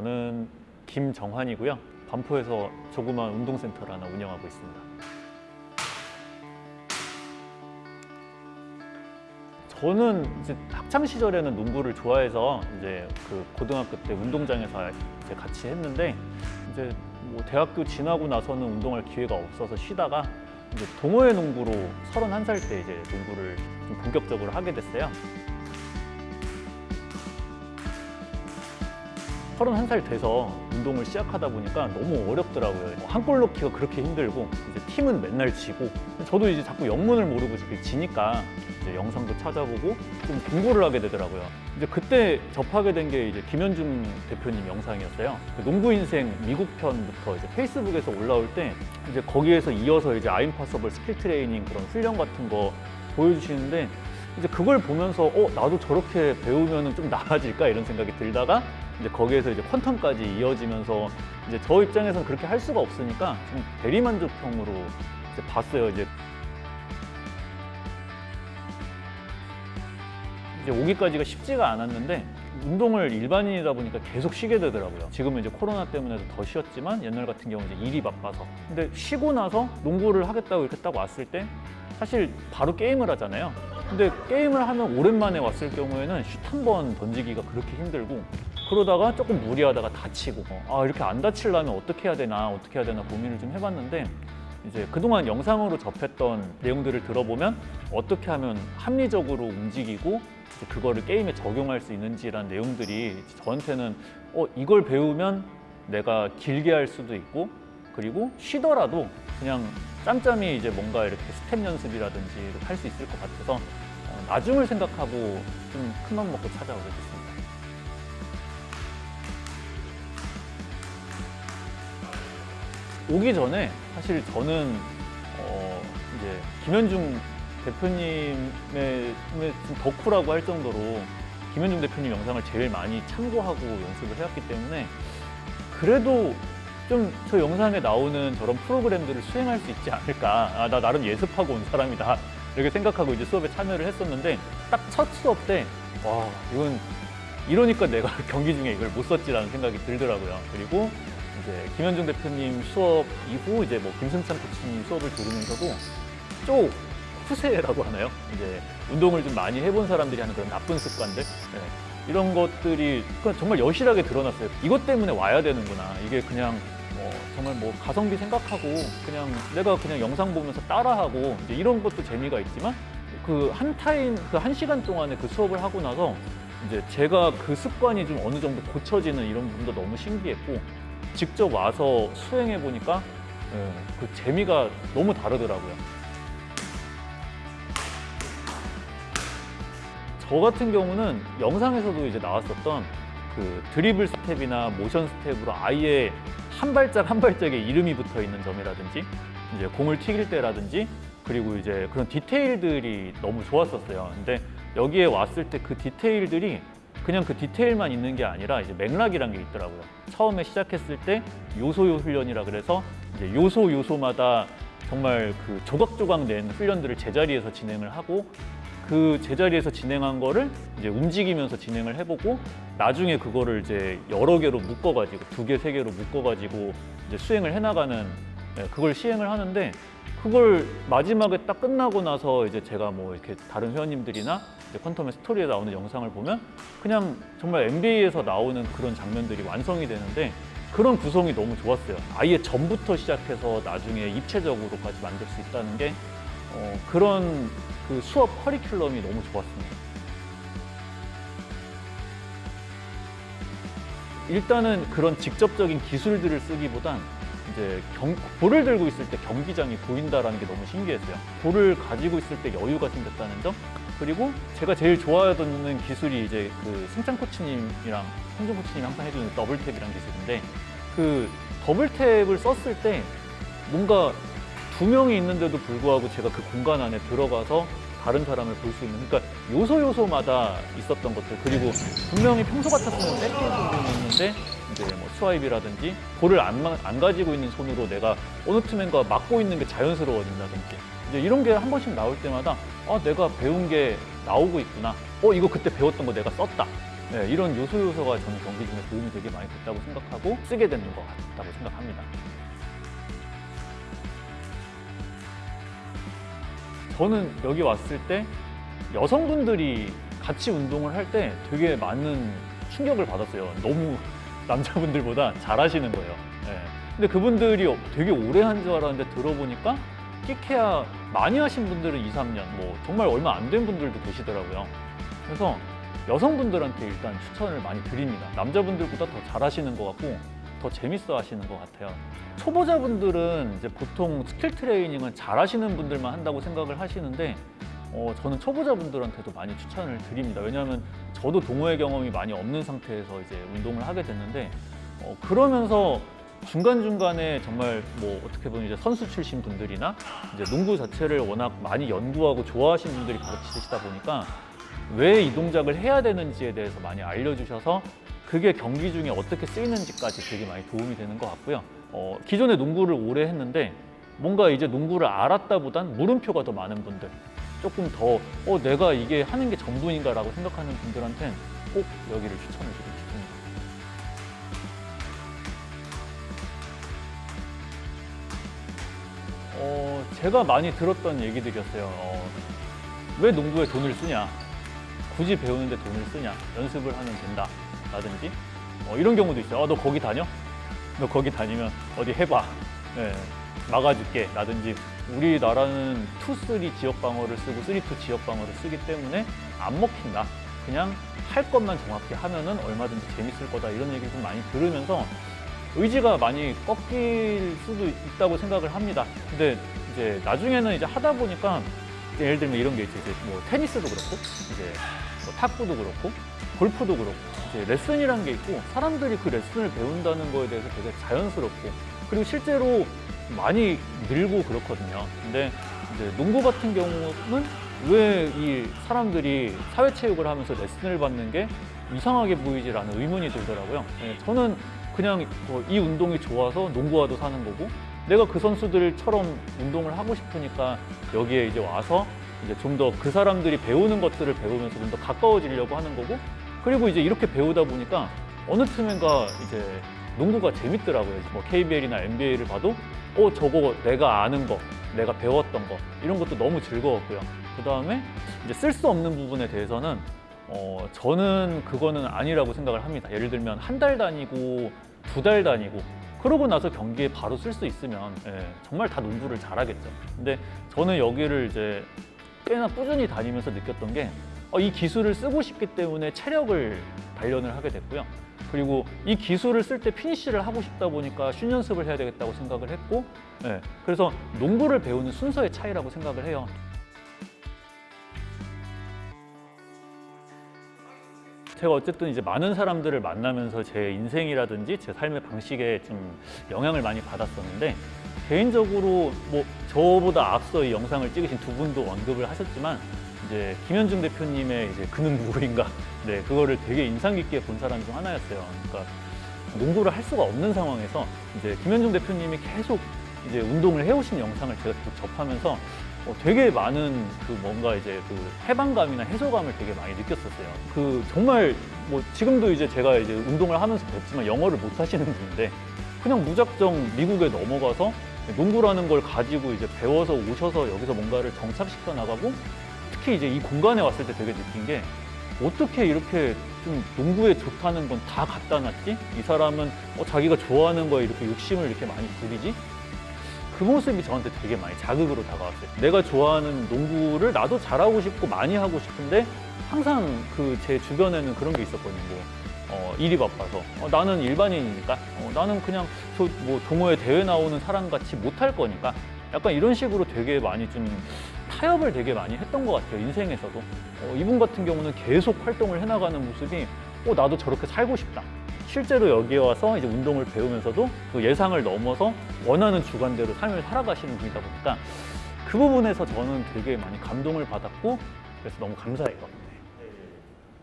저는 김정환이고요. 반포에서 조그만 운동센터를 하나 운영하고 있습니다. 저는 이제 학창 시절에는 농구를 좋아해서 이제 그 고등학교 때 운동장에서 이제 같이 했는데 이제 뭐 대학교 지나고 나서는 운동할 기회가 없어서 쉬다가 이제 동호회 농구로 31살 때 이제 농구를 좀 본격적으로 하게 됐어요. 31살 돼서 운동을 시작하다 보니까 너무 어렵더라고요. 한 골 넣기가 그렇게 힘들고 이제 팀은 맨날 지고 저도 이제 자꾸 영문을 모르고 지니까 이제 영상도 찾아보고 좀 공부를 하게 되더라고요. 이제 그때 접하게 된 게 이제 김현중 대표님 영상이었어요. 그 농구 인생 미국 편부터 이제 페이스북에서 올라올 때 이제 거기에서 이어서 이제 I'm Possible skill training 그런 훈련 같은 거 보여주시는데 이제 그걸 보면서 어 나도 저렇게 배우면은 좀 나아질까 이런 생각이 들다가 이제 거기에서 이제 퀀텀까지 이어지면서 이제 저 입장에서는 그렇게 할 수가 없으니까 좀 대리만족형으로 이제 봤어요. 이제 이제 오기까지가 쉽지가 않았는데 운동을 일반인이다 보니까 계속 쉬게 되더라고요. 지금은 이제 코로나 때문에도 더 쉬었지만 옛날 같은 경우 이제 일이 바빠서. 근데 쉬고 나서 농구를 하겠다고 이렇게 딱 왔을 때 사실 바로 게임을 하잖아요. 근데 게임을 하면 오랜만에 왔을 경우에는 슛 한 번 던지기가 그렇게 힘들고 그러다가 조금 무리하다가 다치고 아 이렇게 안 다치려면 어떻게 해야 되나 어떻게 해야 되나 고민을 좀 해봤는데 이제 그동안 영상으로 접했던 내용들을 들어보면 어떻게 하면 합리적으로 움직이고 그거를 게임에 적용할 수 있는지라는 내용들이 저한테는 어 이걸 배우면 내가 길게 할 수도 있고 그리고 쉬더라도 그냥 짬짬이 이제 뭔가 이렇게 스텝 연습이라든지 할 수 있을 것 같아서 어, 나중을 생각하고 좀 큰맘 먹고 찾아오게 됐습니다. 오기 전에 사실 저는 어 이제 김현중 대표님의 좀 덕후라고 할 정도로 김현중 대표님 영상을 제일 많이 참고하고 연습을 해왔기 때문에 그래도 좀 저 영상에 나오는 저런 프로그램들을 수행할 수 있지 않을까 아, 나 나름 예습하고 온 사람이다 이렇게 생각하고 이제 수업에 참여를 했었는데 딱 첫 수업 때 와 이건 이러니까 내가 경기 중에 이걸 못 썼지라는 생각이 들더라고요 그리고 이제 김현중 대표님 수업 이후 이제 뭐 김승찬 코치님 수업을 들으면서도 좀 후세라고 하나요? 이제 운동을 좀 많이 해본 사람들이 하는 그런 나쁜 습관들 네. 이런 것들이 그냥 정말 여실하게 드러났어요. 이것 때문에 와야 되는구나. 이게 그냥 뭐 정말 뭐 가성비 생각하고 그냥 내가 그냥 영상 보면서 따라하고 이런 것도 재미가 있지만 그 한 타임 그 한 시간 동안에 그 수업을 하고 나서 이제 제가 그 습관이 좀 어느 정도 고쳐지는 이런 부분도 너무 신기했고 직접 와서 수행해 보니까 예, 그 재미가 너무 다르더라고요. 저 같은 경우는 영상에서도 이제 나왔었던 그 드리블 스텝이나 모션 스텝으로 아예 한 발짝 한 발짝에 이름이 붙어 있는 점이라든지 이제 공을 튀길 때라든지 그리고 이제 그런 디테일들이 너무 좋았었어요. 근데 여기에 왔을 때 그 디테일들이 그냥 그 디테일만 있는 게 아니라 이제 맥락이란 게 있더라고요. 처음에 시작했을 때 요소요 훈련이라 그래서 이제 요소 요소마다 정말 그 조각조각 낸 훈련들을 제자리에서 진행을 하고 그 제자리에서 진행한 거를 이제 움직이면서 진행을 해보고 나중에 그거를 이제 여러 개로 묶어가지고 두 개, 세 개로 묶어가지고 이제 수행을 해나가는 예, 그걸 시행을 하는데 그걸 마지막에 딱 끝나고 나서 이제 제가 뭐 이렇게 다른 회원님들이나 이제 퀀텀의 스토리에 나오는 영상을 보면 그냥 정말 NBA에서 나오는 그런 장면들이 완성이 되는데 그런 구성이 너무 좋았어요. 아예 전부터 시작해서 나중에 입체적으로까지 만들 수 있다는 게 어, 그런 그 수업 커리큘럼이 너무 좋았습니다. 일단은 그런 직접적인 기술들을 쓰기보단 이제 경, 볼을 들고 있을 때 경기장이 보인다라는 게 너무 신기했어요. 볼을 가지고 있을 때 여유가 생겼다는 점. 그리고 제가 제일 좋아하는 기술이 이제 그 승찬 코치님이랑 홍준 코치님이 항상 해주는 더블탭이라는 기술인데 그 더블탭을 썼을 때 뭔가 두 명이 있는데도 불구하고 제가 그 공간 안에 들어가서 다른 사람을 볼 수 있는 그러니까 요소 요소마다 있었던 것들. 그리고 분명히 평소 같았으면 뺏길 부분이 있는데 이제 뭐 스와입이라든지 볼을 안, 마- 안 가지고 있는 손으로 내가 어느 투맨과 맞고 있는 게 자연스러워진다든지. 이제 이런 게 한 번씩 나올 때마다 아 내가 배운 게 나오고 있구나. 어 이거 그때 배웠던 거 내가 썼다. 네, 이런 요소 요소가 저는 경기 중에 도움이 되게 많이 됐다고 생각하고 쓰게 되는 것 같다고 생각합니다. 저는 여기 왔을 때 여성분들이 같이 운동을 할 때 되게 많은 충격을 받았어요. 너무 남자분들보다 잘하시는 거예요. 예. 근데 그분들이 되게 오래 한 줄 알았는데 들어보니까 끼케야 많이 하신 분들은 2, 3년, 뭐 정말 얼마 안 된 분들도 계시더라고요. 그래서 여성분들한테 일단 추천을 많이 드립니다. 남자분들보다 더 잘하시는 것 같고 더 재밌어 하시는 것 같아요. 초보자분들은 이제 보통 스킬 트레이닝은 잘 하시는 분들만 한다고 생각을 하시는데 어, 저는 초보자분들한테도 많이 추천을 드립니다. 왜냐하면 저도 동호회 경험이 많이 없는 상태에서 이제 운동을 하게 됐는데 어, 그러면서 중간중간에 정말 뭐 어떻게 보면 이제 선수 출신 분들이나 이제 농구 자체를 워낙 많이 연구하고 좋아하시는 분들이 가르치시다 보니까 왜 이 동작을 해야 되는지에 대해서 많이 알려주셔서 그게 경기 중에 어떻게 쓰이는지까지 되게 많이 도움이 되는 것 같고요. 어, 기존에 농구를 오래 했는데 뭔가 이제 농구를 알았다보단 물음표가 더 많은 분들 조금 더 어, 내가 이게 하는 게 전부인가 라고 생각하는 분들한테는 꼭 여기를 추천을 싶습니다. 어, 제가 많이 들었던 얘기들이었어요. 어, 왜 농구에 돈을 쓰냐? 굳이 배우는데 돈을 쓰냐? 연습을 하면 된다. 라든지 어, 이런 경우도 있어요. 어, 너 거기 다녀? 너 거기 다니면 어디 해봐. 예, 막아줄게. 라든지 우리나라는 2-3 지역 방어를 쓰고 3-2 지역 방어를 쓰기 때문에 안 먹힌다. 그냥 할 것만 정확히 하면은 얼마든지 재밌을 거다. 이런 얘기를 좀 많이 들으면서 의지가 많이 꺾일 수도 있다고 생각을 합니다. 근데 이제 나중에는 이제 하다 보니까 예를 들면 이런 게 있죠. 이제 뭐 테니스도 그렇고 이제 뭐 탁구도 그렇고 골프도 그렇고 이제 레슨이라는 게 있고 사람들이 그 레슨을 배운다는 거에 대해서 되게 자연스럽고 그리고 실제로 많이 늘고 그렇거든요. 근데 이제 농구 같은 경우는 왜 이 사람들이 사회체육을 하면서 레슨을 받는 게 이상하게 보이지라는 의문이 들더라고요. 예, 저는 그냥 뭐이 운동이 좋아서 농구화도 사는 거고 내가 그 선수들처럼 운동을 하고 싶으니까 여기에 이제 와서 이제 좀 더 그 사람들이 배우는 것들을 배우면서 좀 더 가까워지려고 하는 거고 그리고 이제 이렇게 배우다 보니까 어느 틈엔가 이제 농구가 재밌더라고요. 뭐 KBL이나 NBA를 봐도 어 저거 내가 아는 거, 내가 배웠던 거 이런 것도 너무 즐거웠고요. 그 다음에 이제 쓸 수 없는 부분에 대해서는 어 저는 그거는 아니라고 생각을 합니다. 예를 들면 한 달 다니고 두 달 다니고 그러고 나서 경기에 바로 쓸 수 있으면 예, 정말 다 농구를 잘하겠죠. 근데 저는 여기를 이제 꽤나 꾸준히 다니면서 느꼈던 게 어, 이 기술을 쓰고 싶기 때문에 체력을 단련을 하게 됐고요. 그리고 이 기술을 쓸 때 피니쉬를 하고 싶다 보니까 슛 연습을 해야 되겠다고 생각을 했고, 예, 그래서 농구를 배우는 순서의 차이라고 생각을 해요. 제가 어쨌든 이제 많은 사람들을 만나면서 제 인생이라든지 제 삶의 방식에 좀 영향을 많이 받았었는데 개인적으로 뭐 저보다 앞서 이 영상을 찍으신 두 분도 언급을 하셨지만 이제 김현중 대표님의 이제 그는 누구인가 네 그거를 되게 인상 깊게 본 사람 중 하나였어요. 그러니까 농구를 할 수가 없는 상황에서 이제 김현중 대표님이 계속 이제 운동을 해오신 영상을 제가 계속 접하면서 어, 되게 많은 그 뭔가 이제 그 해방감이나 해소감을 되게 많이 느꼈었어요. 그 정말 뭐 지금도 이제 제가 이제 운동을 하면서 뵙지만 영어를 못 하시는 분인데 그냥 무작정 미국에 넘어가서 농구라는 걸 가지고 이제 배워서 오셔서 여기서 뭔가를 정착시켜 나가고 특히 이제 이 공간에 왔을 때 되게 느낀 게 어떻게 이렇게 좀 농구에 좋다는 건 다 갖다 놨지? 이 사람은 어, 자기가 좋아하는 거에 이렇게 욕심을 이렇게 많이 부리지? 그 모습이 저한테 되게 많이 자극으로 다가왔어요. 내가 좋아하는 농구를 나도 잘하고 싶고 많이 하고 싶은데 항상 그 제 주변에는 그런 게 있었거든요. 뭐, 어, 일이 바빠서 어, 나는 일반인이니까 어, 나는 그냥 저 뭐 동호회 대회 나오는 사람 같이 못할 거니까 약간 이런 식으로 되게 많이 좀 타협을 되게 많이 했던 것 같아요 인생에서도 어, 이분 같은 경우는 계속 활동을 해나가는 모습이 어 나도 저렇게 살고 싶다 실제로 여기에 와서 이제 운동을 배우면서도 그 예상을 넘어서 원하는 주관대로 삶을 살아가시는 분이다 보니까 그 부분에서 저는 되게 많이 감동을 받았고 그래서 너무 감사해요.